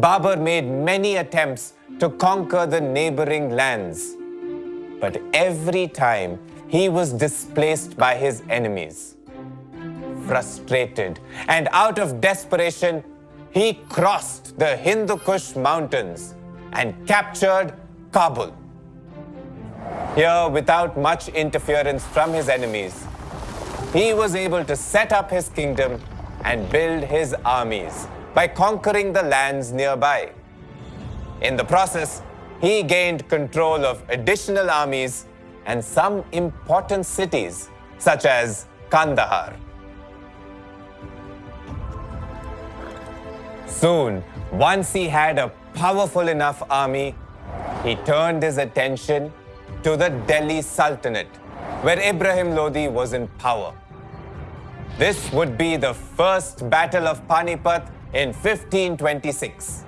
Babur made many attempts to conquer the neighboring lands. But every time he was displaced by his enemies. Frustrated and out of desperation, he crossed the Hindu Kush mountains and captured Kabul. Here, without much interference from his enemies, he was able to set up his kingdom and build his armies by conquering the lands nearby. In the process, he gained control of additional armies and some important cities, such as Kandahar. Soon, once he had a powerful enough army, he turned his attention to the Delhi Sultanate, where Ibrahim Lodi was in power. This would be the first Battle of Panipat in 1526.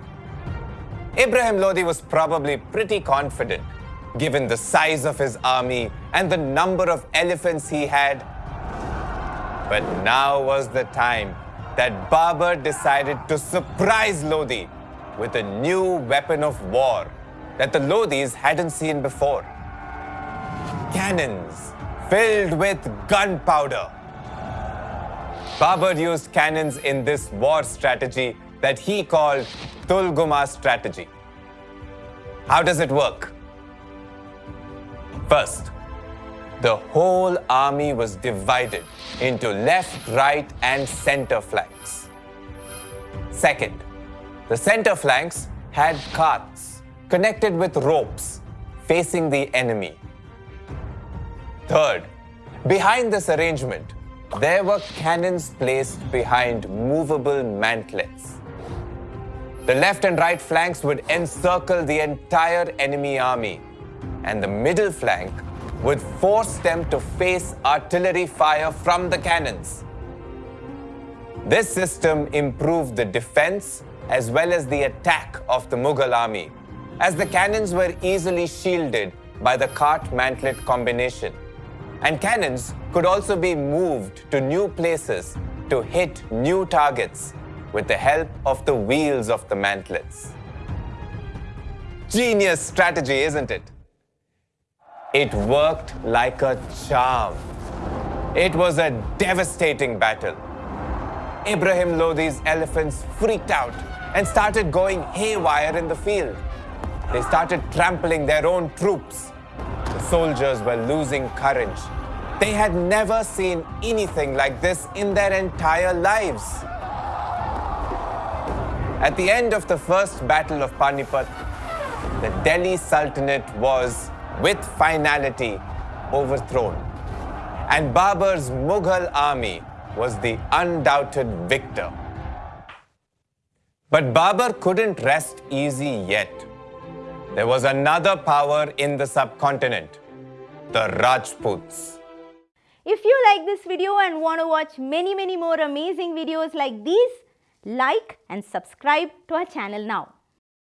Ibrahim Lodi was probably pretty confident, given the size of his army and the number of elephants he had. But now was the time that Babur decided to surprise Lodi with a new weapon of war that the Lodis hadn't seen before. Cannons filled with gunpowder. Babur used cannons in this war strategy that he called Tulguma strategy. How does it work? First, the whole army was divided into left, right, and center flanks. Second, the center flanks had carts connected with ropes facing the enemy. Third, behind this arrangement, there were cannons placed behind movable mantlets. The left and right flanks would encircle the entire enemy army, and the middle flank would force them to face artillery fire from the cannons. This system improved the defense as well as the attack of the Mughal army, as the cannons were easily shielded by the cart-mantlet combination. And cannons could also be moved to new places to hit new targets with the help of the wheels of the mantlets. Genius strategy, isn't it? It worked like a charm. It was a devastating battle. Ibrahim Lodi's elephants freaked out and started going haywire in the field. They started trampling their own troops. Soldiers were losing courage. They had never seen anything like this in their entire lives. At the end of the first battle of Panipat, the Delhi Sultanate was, with finality, overthrown. And Babur's Mughal army was the undoubted victor. But Babur couldn't rest easy yet. There was another power in the subcontinent, the Rajputs. If you like this video and want to watch many many more amazing videos like these, like and subscribe to our channel now.